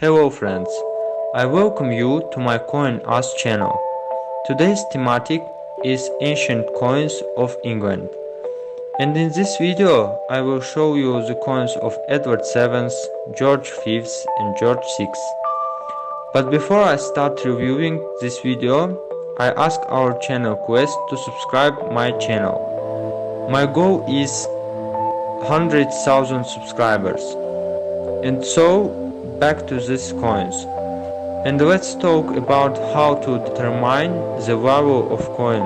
Hello friends, I welcome you to my CoinUs channel. Today's thematic is ancient coins of England. And in this video I will show you the coins of Edward VII, George V and George VI. But before I start reviewing this video, I ask our channel quest to subscribe my channel. My goal is 100,000 subscribers. And so back to these coins. And let's talk about how to determine the value of coin,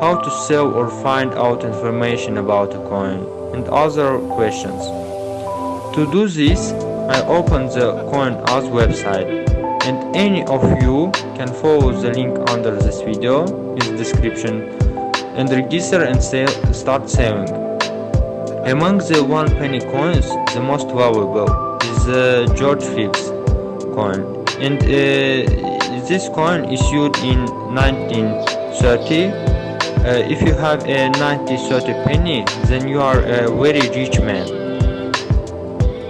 how to sell or find out information about a coin, and other questions. To do this, I open the CoinUs website, and any of you can follow the link under this video in the description and register and sell, start selling. Among the one penny coins, the most valuable is uh, George Phipps coin. And uh, this coin issued in 1930 uh, if you have a 90 penny then you are a very rich man.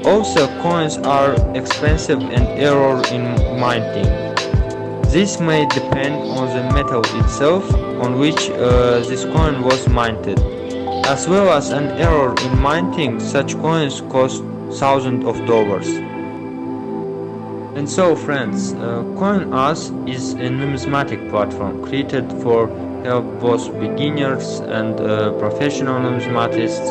Also coins are expensive and error in minting this may depend on the metal itself on which uh, this coin was minted. As well as an error in minting such coins cost thousands of dollars. And so friends, uh, CoinUs is a numismatic platform created for help both beginners and uh, professional numismatists.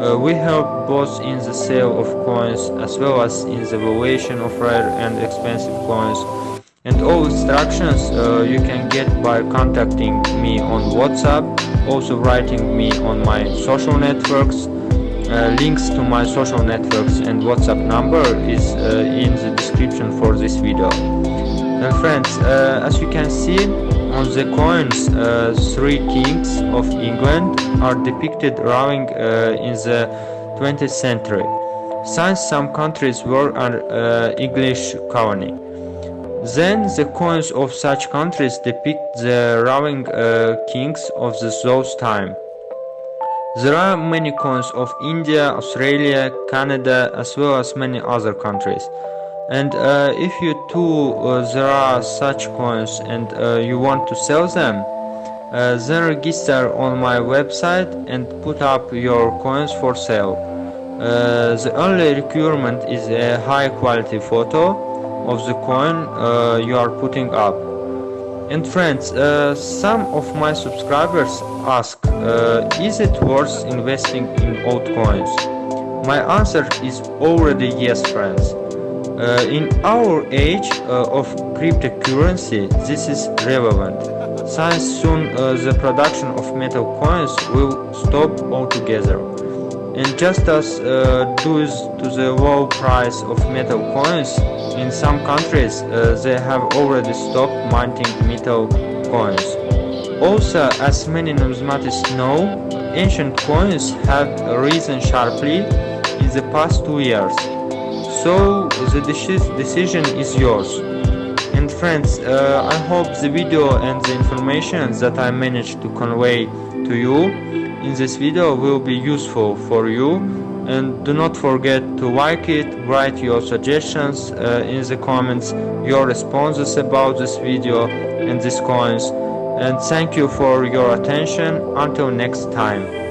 Uh, we help both in the sale of coins as well as in the valuation of rare and expensive coins. And all instructions uh, you can get by contacting me on WhatsApp, also writing me on my social networks uh, links to my social networks and WhatsApp number is uh, in the description for this video. And friends, uh, as you can see on the coins, uh, three kings of England are depicted rowing uh, in the 20th century, since some countries were an English colony. Then the coins of such countries depict the rowing kings of the, those time. There are many coins of India, Australia, Canada as well as many other countries. And uh, if you too uh, there are such coins and uh, you want to sell them, uh, then register on my website and put up your coins for sale. Uh, the only requirement is a high quality photo of the coin uh, you are putting up. And friends, uh, some of my subscribers ask, uh, is it worth investing in old coins? My answer is already yes, friends. Uh, in our age uh, of cryptocurrency, this is relevant, since soon uh, the production of metal coins will stop altogether. And just as uh, due to the low price of metal coins, in some countries uh, they have already stopped minting metal coins. Also, as many numismatists know, ancient coins have risen sharply in the past two years. So the decision is yours. And friends, uh, I hope the video and the information that I managed to convey to you in this video will be useful for you. And do not forget to like it write your suggestions uh, in the comments your responses about this video and these coins. And thank you for your attention. Until next time